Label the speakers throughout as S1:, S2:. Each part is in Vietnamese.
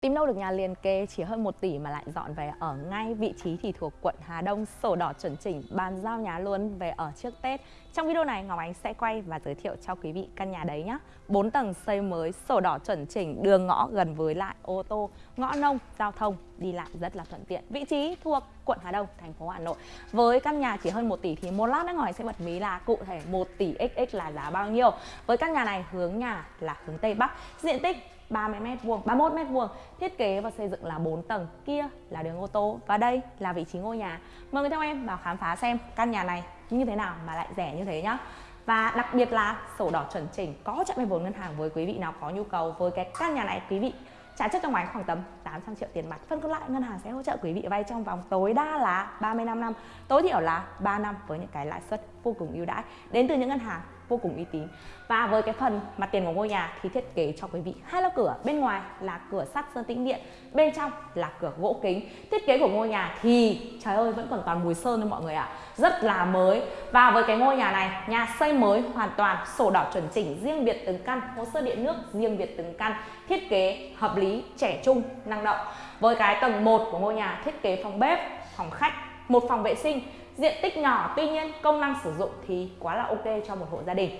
S1: Tìm đâu được nhà liền kề chỉ hơn 1 tỷ mà lại dọn về ở ngay vị trí thì thuộc quận Hà Đông, sổ đỏ chuẩn chỉnh, bàn giao nhà luôn về ở trước Tết. Trong video này Ngọc Ánh sẽ quay và giới thiệu cho quý vị căn nhà đấy nhé. 4 tầng xây mới, sổ đỏ chuẩn chỉnh, đường ngõ gần với lại ô tô, ngõ nông, giao thông đi lại rất là thuận tiện. Vị trí thuộc quận Hà Đông, thành phố Hà Nội. Với căn nhà chỉ hơn 1 tỷ thì một lát nữa Ngọc Ánh sẽ bật mí là cụ thể 1 tỷ XX là giá bao nhiêu. Với căn nhà này hướng nhà là hướng Tây Bắc, diện tích 30 m vuông, 31 m vuông. Thiết kế và xây dựng là 4 tầng, kia là đường ô tô và đây là vị trí ngôi nhà. Mời người theo em vào khám phá xem căn nhà này như thế nào mà lại rẻ như thế nhá. Và đặc biệt là sổ đỏ chuẩn chỉnh có chặn vay vốn ngân hàng với quý vị nào có nhu cầu với cái căn nhà này quý vị trả trước trong máy khoảng tầm 800 triệu tiền mặt phân còn lại ngân hàng sẽ hỗ trợ quý vị vay trong vòng tối đa là 35 năm tối thiểu là 3 năm với những cái lãi suất vô cùng ưu đãi đến từ những ngân hàng vô cùng uy tín. Và với cái phần mặt tiền của ngôi nhà thì thiết kế cho quý vị hai lớp cửa. Bên ngoài là cửa sắt sơn tĩnh điện, bên trong là cửa gỗ kính. Thiết kế của ngôi nhà thì, trời ơi, vẫn còn toàn mùi sơn thôi mọi người ạ. À. rất là mới. Và với cái ngôi nhà này, nhà xây mới hoàn toàn, sổ đỏ chuẩn chỉnh, riêng biệt từng căn, hồ sơ điện nước riêng biệt từng căn, thiết kế hợp lý, trẻ trung, năng động. Với cái tầng 1 của ngôi nhà, thiết kế phòng bếp, phòng khách, một phòng vệ sinh diện tích nhỏ, tuy nhiên công năng sử dụng thì quá là ok cho một hộ gia đình.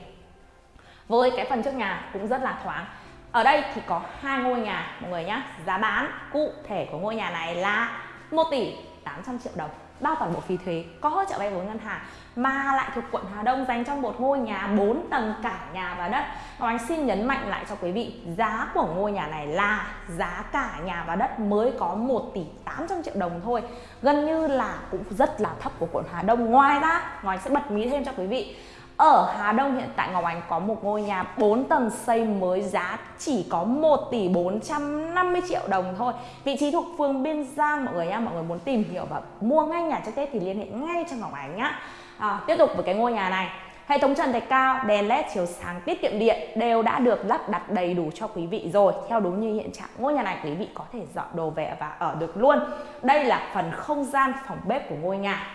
S1: Với cái phần trước nhà cũng rất là thoáng. Ở đây thì có hai ngôi nhà, mọi người nhé giá bán cụ thể của ngôi nhà này là 1 tỷ 800 triệu đồng, bao toàn bộ phí thuế, có hỗ trợ vay vốn ngân hàng mà lại thuộc quận Hà Đông dành cho một ngôi nhà 4 tầng cả nhà và đất. Ngọc Anh xin nhấn mạnh lại cho quý vị, giá của ngôi nhà này là giá cả nhà và đất mới có 1 tỷ 800 triệu đồng thôi. Gần như là cũng rất là thấp của quận Hà Đông. Ngoài ra, Ngọc Ánh sẽ bật mí thêm cho quý vị ở Hà Đông hiện tại Ngọc Ánh có một ngôi nhà 4 tầng xây mới giá chỉ có 1 tỷ 450 triệu đồng thôi Vị trí thuộc phường Biên Giang mọi người nha Mọi người muốn tìm hiểu và mua ngay nhà trước Tết thì liên hệ ngay cho Ngọc Ánh nhá à, Tiếp tục với cái ngôi nhà này Hệ thống trần thạch cao, đèn led chiếu sáng tiết kiệm điện đều đã được lắp đặt đầy đủ cho quý vị rồi. Theo đúng như hiện trạng, ngôi nhà này quý vị có thể dọn đồ về và ở được luôn. Đây là phần không gian phòng bếp của ngôi nhà.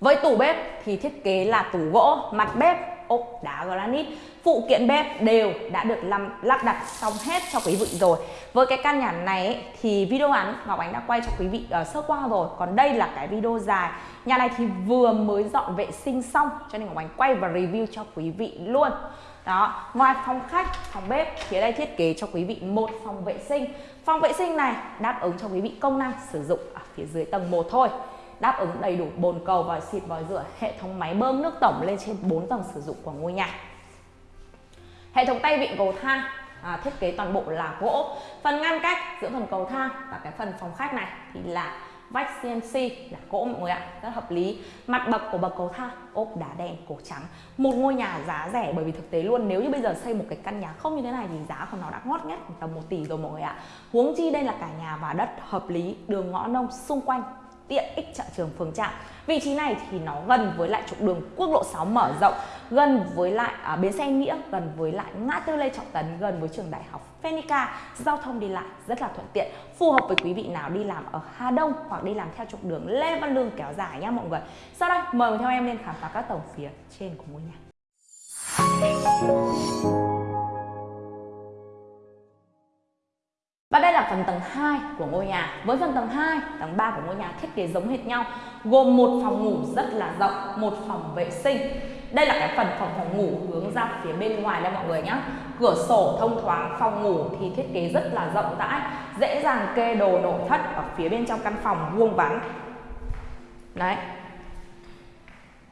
S1: Với tủ bếp thì thiết kế là tủ gỗ, mặt bếp ốp đá granite. Phụ kiện bếp đều đã được lắp đặt xong hết cho quý vị rồi. Với cái căn nhà này ấy, thì video ngắn Ngọc Ánh đã quay cho quý vị uh, sơ qua rồi. Còn đây là cái video dài. Nhà này thì vừa mới dọn vệ sinh xong cho nên Ngọc Ánh quay và review cho quý vị luôn. Đó ngoài phòng khách phòng bếp thì ở đây thiết kế cho quý vị một phòng vệ sinh. Phòng vệ sinh này đáp ứng cho quý vị công năng sử dụng ở phía dưới tầng 1 thôi đáp ứng đầy đủ bồn cầu vòi xịt vòi rửa hệ thống máy bơm nước tổng lên trên 4 tầng sử dụng của ngôi nhà. Hệ thống tay vịn cầu thang à, thiết kế toàn bộ là gỗ. Phần ngăn cách giữa phần cầu thang và cái phần phòng khách này thì là vách CNC là gỗ mọi người ạ rất hợp lý. Mặt bậc của bậc cầu thang ốp đá đen cổ trắng. Một ngôi nhà giá rẻ bởi vì thực tế luôn nếu như bây giờ xây một cái căn nhà không như thế này thì giá của nó đã ngót nghét tầm 1 tỷ rồi mọi người ạ. Huống chi đây là cả nhà và đất hợp lý đường ngõ nông xung quanh tiện ích chợ trường phường trạm vị trí này thì nó gần với lại trục đường quốc lộ 6 mở rộng gần với lại à, bến xe nghĩa gần với lại ngã tư lê trọng tấn gần với trường đại học Phenica giao thông đi lại rất là thuận tiện phù hợp với quý vị nào đi làm ở Hà Đông hoặc đi làm theo trục đường Lê Văn Lương kéo dài nhá mọi người. Sau đây mời theo em lên khám phá các tổng phía trên của ngôi nhà. Phần tầng 2 của ngôi nhà. Với phần tầng 2, tầng 3 của ngôi nhà thiết kế giống hệt nhau, gồm một phòng ngủ rất là rộng, một phòng vệ sinh. Đây là cái phần phòng phòng ngủ hướng ra phía bên ngoài đây mọi người nhé. Cửa sổ thông thoáng, phòng ngủ thì thiết kế rất là rộng rãi, dễ dàng kê đồ nội thất ở phía bên trong căn phòng vuông vắn. Đấy.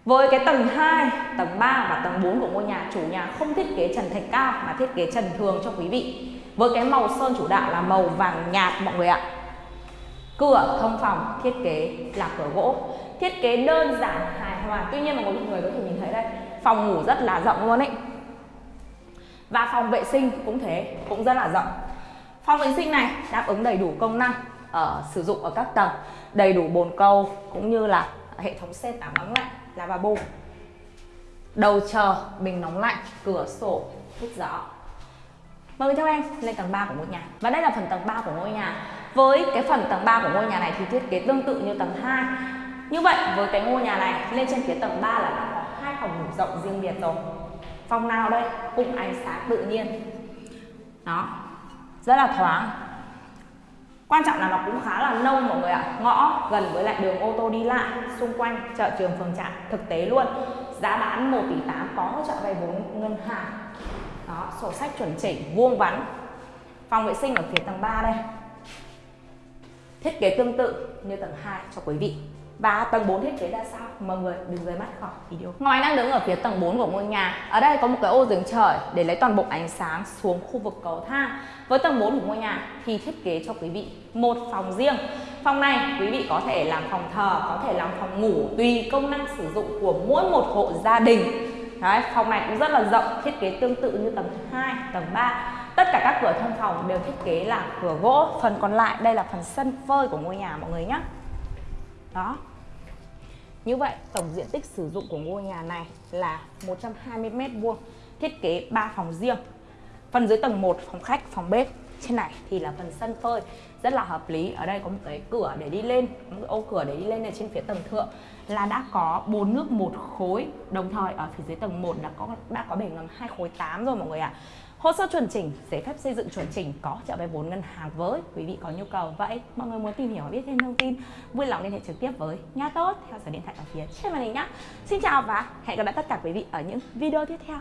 S1: Với cái tầng 2, tầng 3 và tầng 4 của ngôi nhà, chủ nhà không thiết kế trần thạch cao mà thiết kế trần thường cho quý vị. Với cái màu sơn chủ đạo là màu vàng nhạt mọi người ạ. Cửa thông phòng thiết kế là cửa gỗ. Thiết kế đơn giản hài hòa. Tuy nhiên mà mọi người có thể nhìn thấy đây phòng ngủ rất là rộng luôn ấy. Và phòng vệ sinh cũng thế cũng rất là rộng. Phòng vệ sinh này đáp ứng đầy đủ công năng ở sử dụng ở các tầng đầy đủ bồn cầu cũng như là hệ thống xe tắm nóng lạnh là bà bù đầu chờ, bình nóng lạnh, cửa sổ, hút gió. Mời theo em lên tầng 3 của ngôi nhà. Và đây là phần tầng 3 của ngôi nhà. Với cái phần tầng 3 của ngôi nhà này thì thiết kế tương tự như tầng 2 Như vậy, với cái ngôi nhà này, lên trên phía tầng 3 là đã có hai phòng ngủ rộng riêng biệt rồi. Phòng nào đây? Cũng ánh sáng tự nhiên. Đó. Rất là thoáng quan trọng là nó cũng khá là nông mọi người ạ. Ngõ gần với lại đường ô tô đi lại, xung quanh chợ trường, phường trạm thực tế luôn. Giá bán 1 tỷ 8 có hỗ trợ vay vốn ngân hàng. Đó, sổ sách chuẩn chỉnh, vuông vắn. Phòng vệ sinh ở phía tầng 3 đây. Thiết kế tương tự như tầng 2 cho quý vị và tầng 4 thiết kế ra sao? Mọi người đừng rời mắt khỏi video ngoài đang đứng ở phía tầng 4 của ngôi nhà. Ở đây có một cái ô giường trời để lấy toàn bộ ánh sáng xuống khu vực cầu thang. Với tầng 4 của ngôi nhà thì thiết kế cho quý vị một phòng riêng. Phòng này quý vị có thể làm phòng thờ có thể làm phòng ngủ tùy công năng sử dụng của mỗi một hộ gia đình. Đấy, phòng này cũng rất là rộng thiết kế tương tự như tầng 2, tầng 3 tất cả các cửa thông phòng đều thiết kế là cửa gỗ. Phần còn lại đây là phần sân phơi của ngôi nhà mọi người nhé đó như vậy, tổng diện tích sử dụng của ngôi nhà này là 120 m2 thiết kế 3 phòng riêng. Phần dưới tầng 1 phòng khách, phòng bếp. Trên này thì là phần sân phơi, rất là hợp lý. Ở đây có một cái cửa để đi lên một cái ô cửa để đi lên ở trên phía tầng thượng là đã có bồn nước một khối. Đồng thời, ở phía dưới tầng 1 đã có đã có bể ngầm hai khối 8 rồi, mọi người ạ. à. Hồ sơ chuẩn chỉnh, giấy phép xây dựng chuẩn chỉnh có trợ vay vốn ngân hàng với quý vị có nhu cầu. Vậy mọi người muốn tìm hiểu biết thêm thông tin, vui lòng liên hệ trực tiếp với Nha Tốt theo số điện thoại ở phía trên màn hình nhé. Xin chào và hẹn gặp lại tất cả quý vị ở những video tiếp theo.